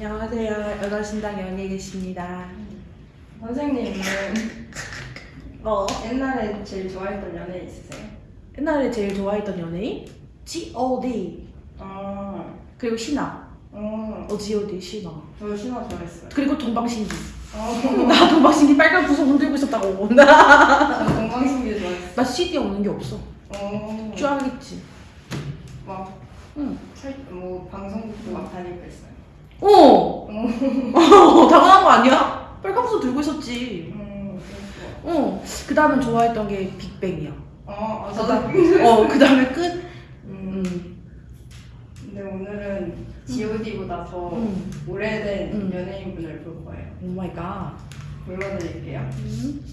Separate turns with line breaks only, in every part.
안녕하세요. 여자신당 연예계십니다.
선생님은
어?
옛날에 제일 좋아했던 연애 있으세요?
옛날에 제일 좋아했던 연예인? G.O.D.
아,
그리고 신화.
어,
어, G.O.D. 신화.
저 신화 좋아했어요.
그리고 동방신기.
어,
나 동방신기 빨간 구석 흔들고 있었다고. 나,
저 동방신기 좋아했어요.
나 CD 없는 게 없어.
어,
쫙 있지.
막,
응.
살, 뭐, 방송국도 막 다니고 있어요.
어! 어, 당연한 거 아니야? 빨간 풍선 들고 있었지.
음.
어. 그 다음에 좋아했던 게 빅뱅이야.
어, 아.
다음- 어, 그 다음에 끝?
음,
음.
근데 오늘은 G.O.D보다 더
음.
오래된
음.
연예인분을 볼 거예요.
Oh my god.
불러드릴게요.
음.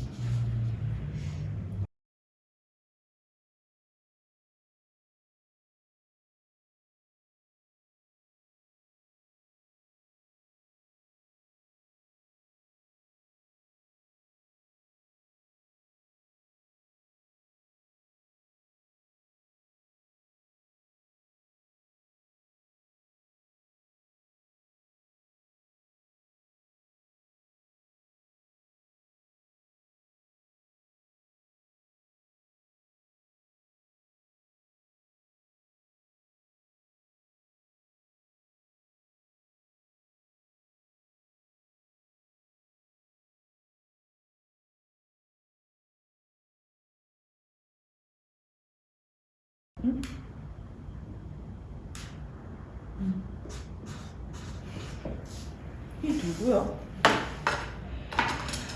이 누구야?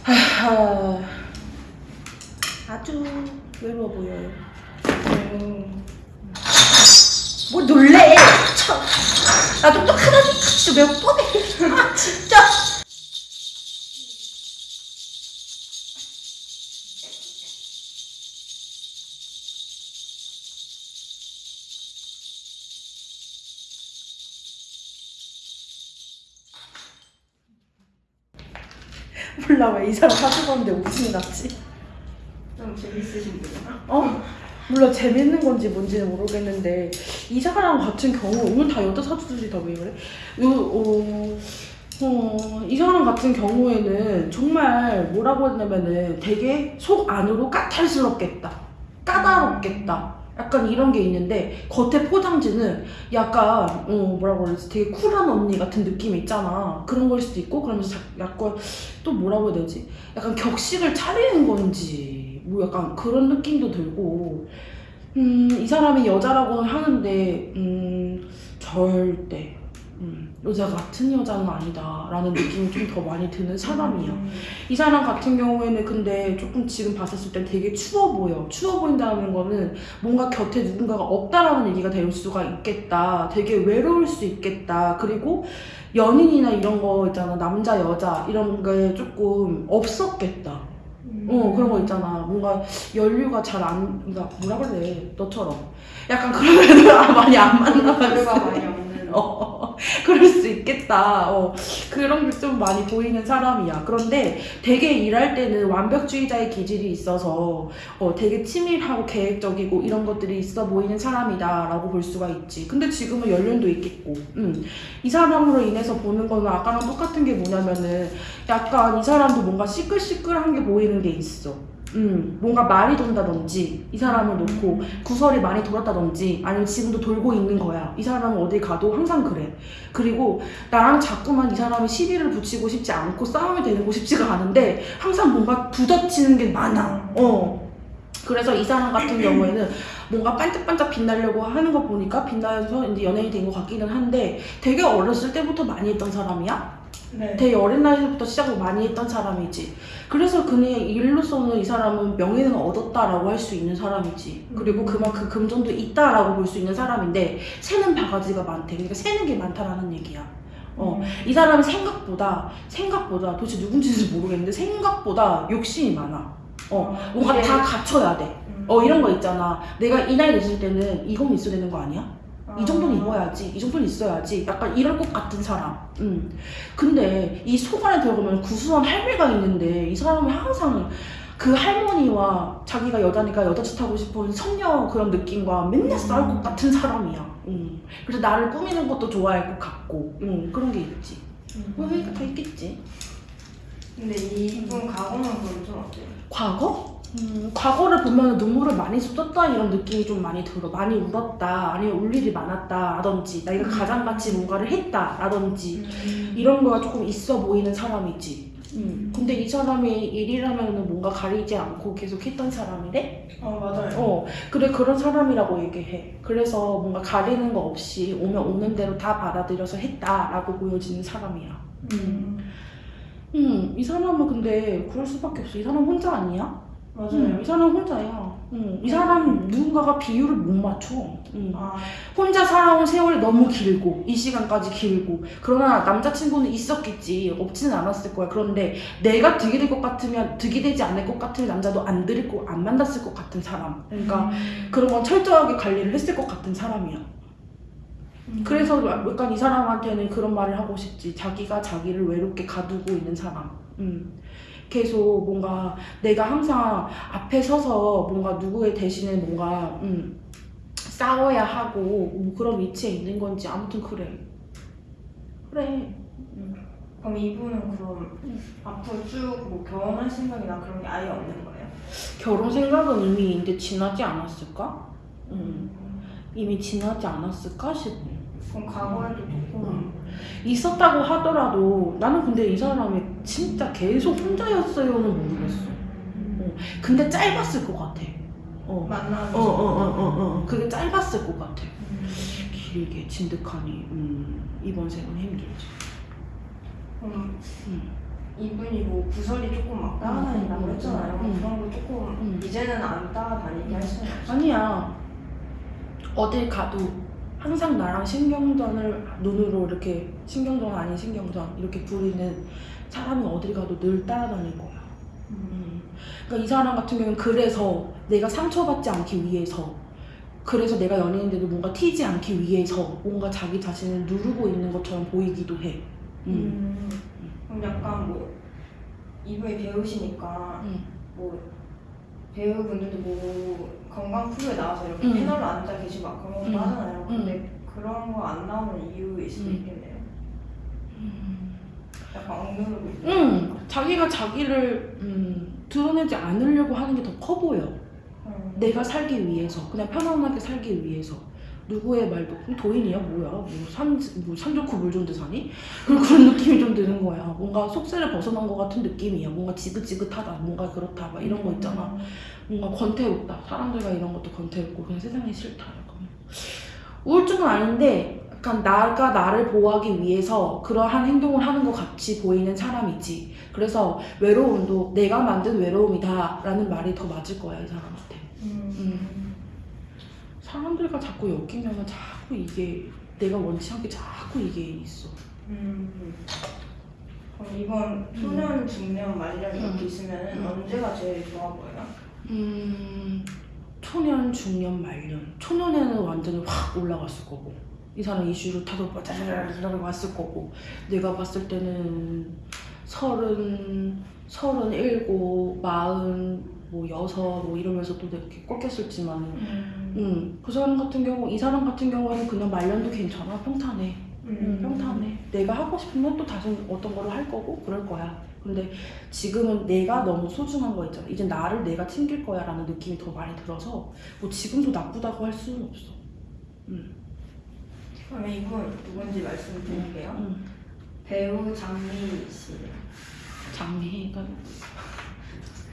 하하, 아주 외로워 보여요.
음,
뭐 놀래? 참. 나 똑똑하다니 진짜 몇 번에 몰라 왜 이 사람 사주봤는데 웃음이 났지?
좀 재밌으신 분이야?
어? 몰라 재밌는 건지 뭔지는 모르겠는데 이 사람 같은 경우 오늘 다 여자 사주들이 다 왜 그래? 요, 어, 어, 이 사람 같은 경우에는 정말 뭐라고 했냐면은 되게 속 안으로 까탈스럽겠다 까다롭겠다 약간 이런 게 있는데 겉에 포장지는 약간 어 뭐라고 그러지? 되게 쿨한 언니 같은 느낌이 있잖아. 그런 걸 수도 있고 그러면서 자- 약간 또 뭐라고 해야 되지? 약간 격식을 차리는 건지 뭐 약간 그런 느낌도 들고. 음 이 사람이 여자라고 하는데 음 절대 음, 여자 같은 여자는 아니다 라는 느낌이 좀 더 많이 드는 사람이야
음,
이 사람 같은 경우에는 근데 조금 지금 봤었을 때 되게 추워 보여. 추워 보인다는 거는 뭔가 곁에 누군가가 없다라는 얘기가 될 수가 있겠다. 되게 외로울 수 있겠다. 그리고 연인이나 이런 거 있잖아. 남자, 여자 이런 게 조금 없었겠다.
음.
어, 그런 거 있잖아. 뭔가 연류가 잘 안, 그러니까 뭐라 그래. 너처럼. 약간 그런 애들 많이 안 만나봤어.
많이.
어, 그럴 수 있겠다. 어, 그런 게 좀 많이 보이는 사람이야. 그런데 되게 일할 때는 완벽주의자의 기질이 있어서 어, 되게 치밀하고 계획적이고 이런 것들이 있어 보이는 사람이다 라고 볼 수가 있지. 근데 지금은 연륜도 있겠고. 음. 이 사람으로 인해서 보는 거는 아까랑 똑같은 게 뭐냐면은 약간 이 사람도 뭔가 시끌시끌한 게 보이는 게 있어. 음, 뭔가 말이 돈다든지 이 사람을 놓고 구설이 많이 돌았다든지 아니면 지금도 돌고 있는 거야. 이 사람은 어디 가도 항상 그래. 그리고 나랑 자꾸만 이 사람이 시비를 붙이고 싶지 않고 싸움이 되고 싶지가 않은데 항상 뭔가 부딪히는 게 많아. 어. 그래서 이 사람 같은 경우에는 뭔가 반짝반짝 빛나려고 하는 거 보니까 빛나서 이제 연예인이 된 것 같기는 한데 되게 어렸을 때부터 많이 했던 사람이야.
네.
되게 어린 나이부터 시작을 많이 했던 사람이지. 그래서 그의 일로서는 이 사람은 명예는 얻었다라고 할 수 있는 사람이지. 그리고 그만큼 금전도 있다라고 볼 수 있는 사람인데 새는 바가지가 많대. 그러니까 새는 게 많다라는 얘기야. 어, 이 사람은 생각보다 생각보다 도대체 누군지는 모르겠는데 생각보다 욕심이 많아. 어, 뭔가
이게-
다 갖춰야 돼.
음.
어, 이런 거 있잖아. 내가 이 나이 됐을 때는 이건 있어야 되는 거 아니야? 이 정도는
아.
입어야지, 이 정도는 있어야지. 약간 이럴 것 같은 사람. 음. 근데 이 속 안에 들어가면 구수한 할매가 있는데 이 사람은 항상 그 할머니와 자기가 여자니까 여자 짓 하고 싶은 선녀 그런 느낌과 맨날 싸울 것 같은 사람이야. 음. 그래서 나를 꾸미는 것도 좋아할 것 같고, 음, 그런 게 있지. 뭐 회의가 다 있겠지.
근데 이분 과거만 보면 좀 어때요?
과거? 음, 과거를 보면 눈물을 많이 쏟았다 이런 느낌이 좀 많이 들어. 많이 울었다, 아니면 울 일이 많았다, 라든지, 내가 가장같이 뭔가를 했다, 라든지, 이런 거가 조금 있어 보이는 사람이지. 음. 근데 이 사람이 일이라면 뭔가 가리지 않고 계속 했던 사람이래?
어 맞아요.
어, 그래, 그런 사람이라고 얘기해. 그래서 뭔가 가리는 거 없이 오면 오는 대로 다 받아들여서 했다라고 보여지는 사람이야.
음.
음, 이 사람은 근데 그럴 수밖에 없어. 이 사람 혼자 아니야?
맞아요.
음, 이 사람 혼자야. 음, 이 사람 누군가가 비율을 못 맞춰. 음.
아
혼자 살아온 세월이 너무 길고 이 시간까지 길고 그러나 남자친구는 있었겠지 없지는 않았을 거야 그런데 내가 득이 될 것 같으면 득이 되지 않을 것 같은 남자도 안 들이고 안 만났을 것 같은 사람 그러니까 그런 건 철저하게 관리를 했을 것 같은 사람이야
음.
그래서 약간 이 사람한테는 그런 말을 하고 싶지 자기가 자기를 외롭게 가두고 있는 사람 음. 계속 뭔가 내가 항상 앞에 서서 뭔가 누구의 대신에 뭔가 음, 싸워야 하고 뭐 그런 위치에 있는 건지 아무튼 그래 그래
그럼 이분은 그럼
음.
앞으로 쭉뭐 결혼할 생각이나 그런 게 아예 없는 거예요?
결혼 생각은 이미 이제 지나지 않았을까? 음, 이미 지나지 않았을까 싶어
그럼 과거에도 조금
음. 있었다고 하더라도 나는 근데 이 사람이 진짜 계속 혼자였어요는 모르겠어 어. 근데 짧았을 것 같아 어.
만나는
어, 어, 어, 어, 어. 그게 짧았을 것 같아.
음.
길게 진득하니, 음, 이번 생은 힘들지. 음.
이분이 뭐 구설이 조금 막 따라다닌다고
음,
했잖아요.
음,
그런 거 조금
음.
이제는 안 따라다니게 할 수는 없어요.
아니야. 어딜 가도 항상 나랑 신경전을 눈으로 이렇게, 신경전 아닌 신경전, 이렇게 부리는 사람이 어딜 가도 늘 따라다닐 거야. 음. 그러니까 이 사람 같은 경우는 그래서 내가 상처받지 않기 위해서 그래서 내가 연예인인데도 뭔가 튀지 않기 위해서 뭔가 자기 자신을 누르고 있는 것처럼 보이기도 해. 음.
음. 그럼 약간 뭐 이분이 배우시니까
음.
뭐 배우분들도 뭐 건강 프로에 나와서 이렇게
음.
패널로 앉아 계시고 막 그런 것도
음.
하잖아요. 근데 그런 거 안 나오는 이유일 수도
음.
있겠네요. 약간 억누르고 있는.
응, 자기가 자기를 음, 드러내지 않으려고 하는 게 더 커 보여.
음.
내가 살기 위해서, 그냥 편안하게 살기 위해서. 누구의 말도 도인이야? 뭐야? 뭐산뭐 좋고 물 좋은 데 사니? 그런 그런 느낌이 좀 드는 거야. 뭔가 속세를 벗어난 것 같은 느낌이야. 뭔가 지긋지긋하다 뭔가 그렇다 막 이런 거 있잖아. 뭔가 권태롭다. 사람들과 이런 것도 권태롭고 그냥 세상이 싫다 약간. 우울증은 아닌데 약간 나가 나를 보호하기 위해서 그러한 행동을 하는 것 같이 보이는 사람이지. 그래서 외로움도 내가 만든 외로움이다 라는 말이 더 맞을 거야 이 사람한테.
음.
사람들과 자꾸 엮이면 자꾸 이게 내가 원치 않게 자꾸 이게 있어
음. 그럼 이번 초년, 중년, 말년 이렇게
음.
있으면
음.
언제가 제일 좋아 보여요?
음 초년 중년 말년 초년에는 완전히 확 올라갔을 거고 이 사람 이슈를 타서 빠자자자자자 왔을 거고 내가 봤을 때는 서른 서른 일곱 마흔 뭐 여섯 뭐 이러면서 또 이렇게 꺾였을지만
음.
음, 그 사람 같은 경우 이 사람 같은 경우는 그냥 말년도 괜찮아. 평탄해. 음, 평탄해. 내가 하고 싶으면 또 다시 어떤 거를 할 거고 그럴 거야. 근데 지금은 내가 너무 소중한 거 있잖아. 이제 나를 내가 챙길 거야 라는 느낌이 더 많이 들어서 뭐 지금도 나쁘다고 할 수는 없어. 음,
그러면 이분 누군지 말씀드릴게요.
음.
배우 장미 씨.
장미가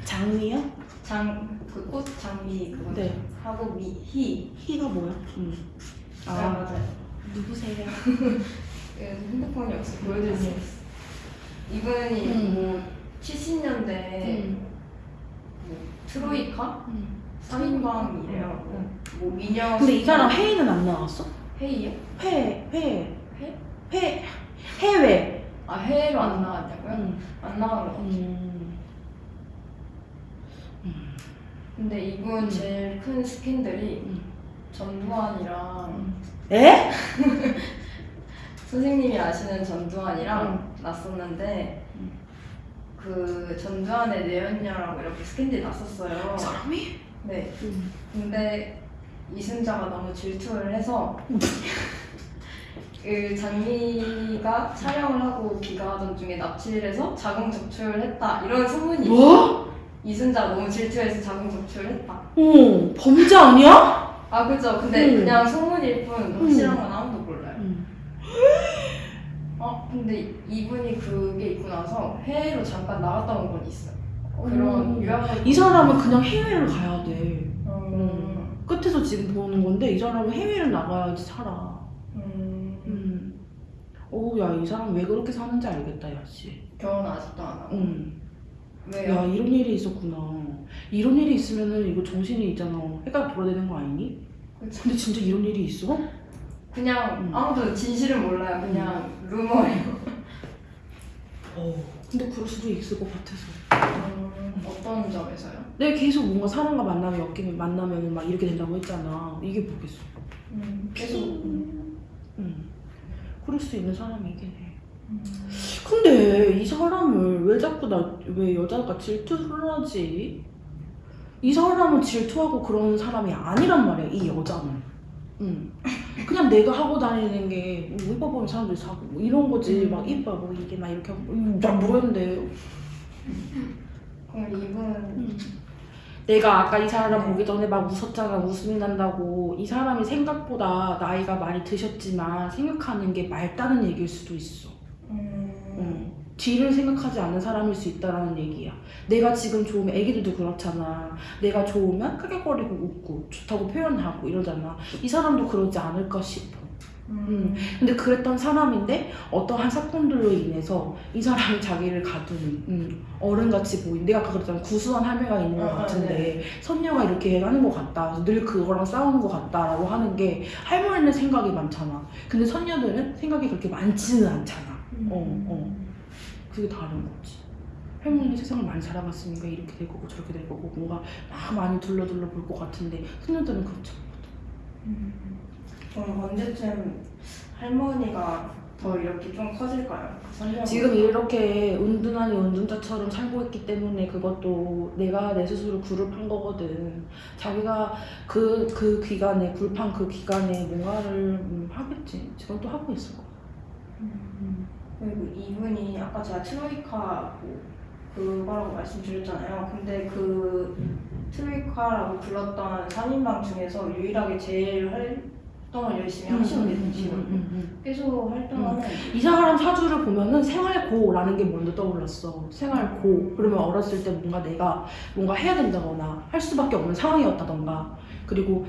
장미요?
장, 그 꽃 장미 그거
네
하고 미, 희.
희가 뭐야? 음.
아,
아
맞아요.
누구세요?
예, 핸드폰이 없어 보여드릴 수 있어. 이분이
음.
뭐 70년대
음.
뭐 트로이카?
음.
3인방이래요.
음.
뭐 미녀.
근데 이 사람 회의는 안 나왔어?
회의요?
회, 회,
회?
회, 해외.
아 해외로 안 나왔냐고요?
음.
안 나간 거 같아요.
음.
근데 이분
음.
제일 큰 스캔들이
음.
전두환이랑
에?
선생님이 아시는 전두환이랑
음.
났었는데
음.
그 전두환의 내연녀라고 이렇게 스캔들이 났었어요.
그 사람이?
네.
음.
근데 이순자가 너무 질투를 해서 그 장미가 촬영을 하고 귀가하던 중에 납치를 해서 자궁 적출을 했다 이런 소문이 있어.
뭐?
이순자 너무 질투해서 자궁 적출을 했다.
어 범죄 아니야?
아 그죠. 근데
음.
그냥 소문일 뿐 확실한 건 아무도 몰라요.
음.
어 근데 이분이 그게 있고 나서 해외로 잠깐 나갔다 온 건 있어요. 그런
음.
유학을
이 사람은 그냥 해외를 가야 돼.
음.
끝에서 지금 보는 건데 이 사람은 해외를 나가야지 살아.
음.
음. 오, 야, 이 사람 왜 그렇게 사는지 알겠다, 야, 씨.
결혼 아직도 안 하고
음.
왜요?
야, 이런 일이 있었구나. 이런 일이 있으면은 이거 정신이 있잖아. 해가 돌아대는 거 아니니?
그치.
근데 진짜 이런 일이 있어?
그냥
음.
아무도 진실은 몰라요. 그냥 루머예요.
어. 근데 그럴 수도 있을 것 같아서.
음, 어떤 점에서요?
내가 계속 뭔가 사람과 만나면 엮이면 만나면 막 이렇게 된다고 했잖아. 이게 뭐겠어?
음, 계속
음. 그럴 수 있는 사람이긴 해.
음.
근데 이 사람을 왜 자꾸 나 왜 여자가 질투를 하지? 이 사람은 질투하고 그러는 사람이 아니란 말이야 이 여자는. 응. 그냥 내가 하고 다니는 게 뭐 이뻐 보이는 사람들이 사고 뭐 이런 거지
음.
막 이뻐 뭐 이게 막 이렇게 하고 음, 난 모르겠는데
그럼 이분
내가 아까 이 사람 보기 전에 막 웃었잖아 웃음이 난다고 이 사람이 생각보다 나이가 많이 드셨지만 생각하는 게 맑다는 얘기일 수도 있어
음,
응. 뒤를 생각하지 않는 사람일 수 있다라는 얘기야. 내가 지금 좋으면 애기들도 그렇잖아. 내가 좋으면 크게거리고 웃고 좋다고 표현하고 이러잖아. 이 사람도 그러지 않을까 싶어.
음,
근데 그랬던 사람인데 어떠한 사건들로 인해서 이 사람이 자기를 가두는 음, 어른같이 보인 내가 아까 그랬잖아 구수한 할매가 있는 것
어, 어,
같은데 선녀가 이렇게 하는 것 같다 늘 그거랑 싸우는 것 같다라고 하는 게 할머니는 생각이 많잖아 근데 선녀들은 생각이 그렇게 많지는 않잖아 어, 어. 그게 다른 거지. 할머니는 세상을 많이 살아봤으니까 이렇게 될 거고 저렇게 될 거고 뭔가 막 많이 둘러둘러 볼 것 같은데 소녀들은 그렇죠.
음. 그럼 언제쯤 할머니가 더 이렇게 좀 커질까요? 선녀가?
지금 이렇게 은둔하니 은둔자처럼 살고 있기 때문에 그것도 내가 내 스스로 굴을 거거든. 자기가 그, 그 기간에, 굴판 그 기간에 뭔가를 음, 하겠지. 지금 또 하고 있을 거야.
음. 그리고 이분이 아까 제가 트로이카 뭐 그거라고 말씀드렸잖아요. 근데 그 트로이카라고 불렀던 3인방 중에서 유일하게 제일 활동을 열심히 하시는 게 되시거든요.
음, 음.
계속 활동하는
이 사람 사주를 보면은 생활고라는 게 먼저 떠올랐어. 생활고. 그러면 어렸을 때 뭔가 내가 뭔가 해야 된다거나 할 수밖에 없는 상황이었다던가. 그리고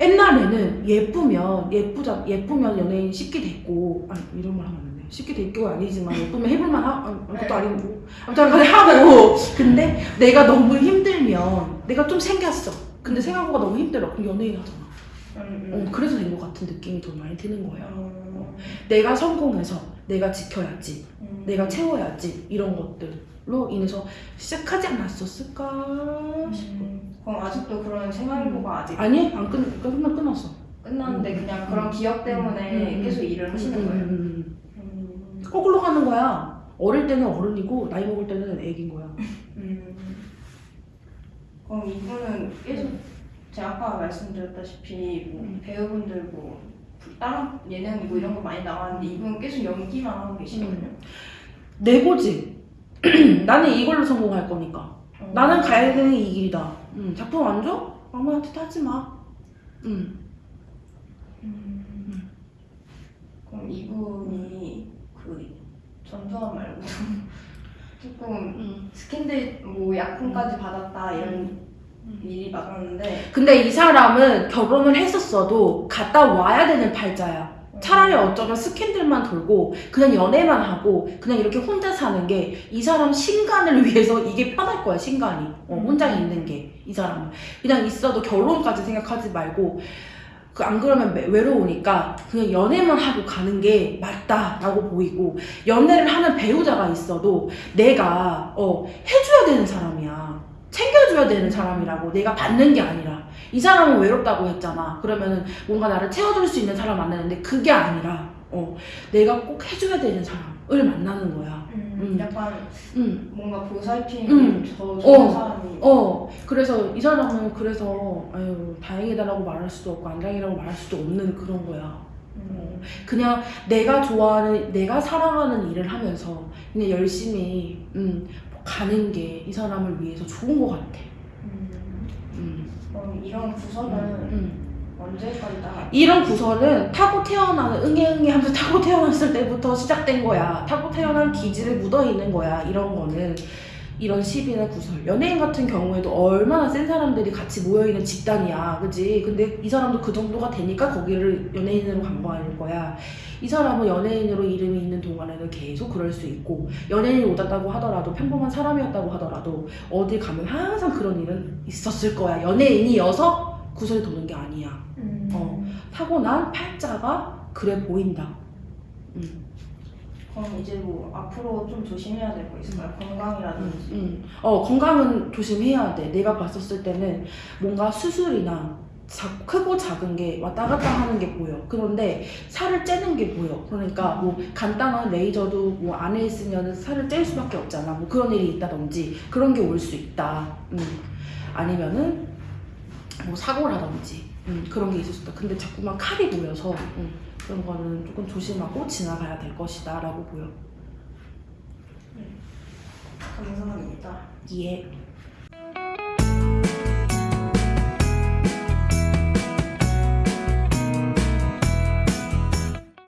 옛날에는 예쁘면 예쁘자 예쁘면 연예인 쉽게 됐고 아니 이런 말 하면 안 돼. 쉽게 됐고 아니지만 예쁘면 해볼만 하 아, 그것도 아니고 아무튼 간에 하고 근데 내가 너무 힘들면 내가 좀 생겼어. 근데 생활고가 너무 힘들어. 그럼 연예인 하잖아.
음,
어,
음.
그래서 된 것 같은 느낌이 더 많이 드는 거야.
음,
내가 성공해서 내가 지켜야지,
음.
내가 채워야지 이런 것들로 인해서 시작하지 않았었을까 싶어.
음, 그럼 아직도 그런 생활고가 아직
아니 안 끝, 끝나 끝났어.
끝났는데
음.
그냥 그런 기억 때문에
음.
계속 일을 하시는
음,
거예요.
음, 음.
음.
거꾸로 가는 거야. 어릴 때는 어른이고 나이 먹을 때는 애긴 거야.
음. 그럼 이분은 계속 제가 아까 말씀드렸다시피 뭐
음.
배우분들 뭐 다른 예능 뭐 이런 거 많이 나왔는데 이분은 계속 연기만 하고 계시거든요.
내고지. 나는 이걸로 성공할 거니까.
어.
나는 가야 되는 이 길이다. 음, 작품 안 줘? 아무한테 하지 마. 음.
음. 그럼 이분이 그 전두환 말고 조금
음.
스캔들 뭐 약품까지 받았다 이런 일이 많았는데
근데 이 사람은 결혼을 했었어도 갔다 와야 되는 팔자야. 차라리 어쩌면 스캔들만 돌고 그냥 연애만 하고 그냥 이렇게 혼자 사는 게 이 사람 신간을 위해서 이게 편할 거야 신간이. 어, 혼자 있는 게 이 사람은. 그냥 있어도 결혼까지 생각하지 말고 그 안 그러면 매- 외로우니까 그냥 연애만 하고 가는 게 맞다라고 보이고 연애를 하는 배우자가 있어도 내가 어, 해줘야 되는 사람이야. 챙겨줘야 되는 사람이라고 내가 받는 게 아니라 이 사람은 외롭다고 했잖아 그러면은 뭔가 나를 채워줄 수 있는 사람 만나는데 그게 아니라 어, 내가 꼭 해줘야 되는 사람을 만나는 거야
음,
음.
약간
응.
뭔가 보살핌이
음.
더 좋은
어.
사람이
어 그래서 이 사람은 그래서 아유 다행이다라고 말할 수도 없고 안 다행이라고 말할 수도 없는 그런 거야
음.
그냥 내가 좋아하는 내가 사랑하는 일을 하면서 그냥 열심히 음, 가는 게 이 사람을 위해서 좋은 것 같아.
음.
음,
그럼 이런 구설은
음.
언제까지 다
이런 구설은 타고 태어나는 응애응애 하면서 타고 태어났을 때부터 시작된 거야. 타고 태어난 기질에 묻어 있는 거야. 이런 거는 이런 시비나 구설. 연예인 같은 경우에도 얼마나 센 사람들이 같이 모여 있는 집단이야, 그지? 근데 이 사람도 그 정도가 되니까 거기를 연예인으로 간 거 아닐 거야. 이 사람은 연예인으로 이름이 있는 동안에는 계속 그럴 수 있고 연예인이 오졌다고 하더라도 평범한 사람이었다고 하더라도 어디 가면 항상 그런 일은 있었을 거야. 연예인이어서 구설이 도는 게 아니야.
음.
어. 타고난 팔자가 그래 보인다.
그럼 이제 뭐 앞으로 좀 조심해야 될 거 있을까요? 건강이라든지.
음. 어, 건강은 조심해야 돼. 내가 봤었을 때는 뭔가 수술이나 자, 크고 작은 게 왔다 갔다 하는 게 보여. 그런데 살을 째는 게 보여. 그러니까 뭐 간단한 레이저도 뭐 안에 있으면 살을 뗄 수밖에 없잖아. 뭐 그런 일이 있다든지 그런 게 올 수 있다. 음. 아니면은 뭐 사고라든지 음, 그런 게 있을 수 있다. 근데 자꾸만 칼이 보여서 음, 그런 거는 조금 조심하고 지나가야 될 것이다 라고 보여.
감사합니다.
예.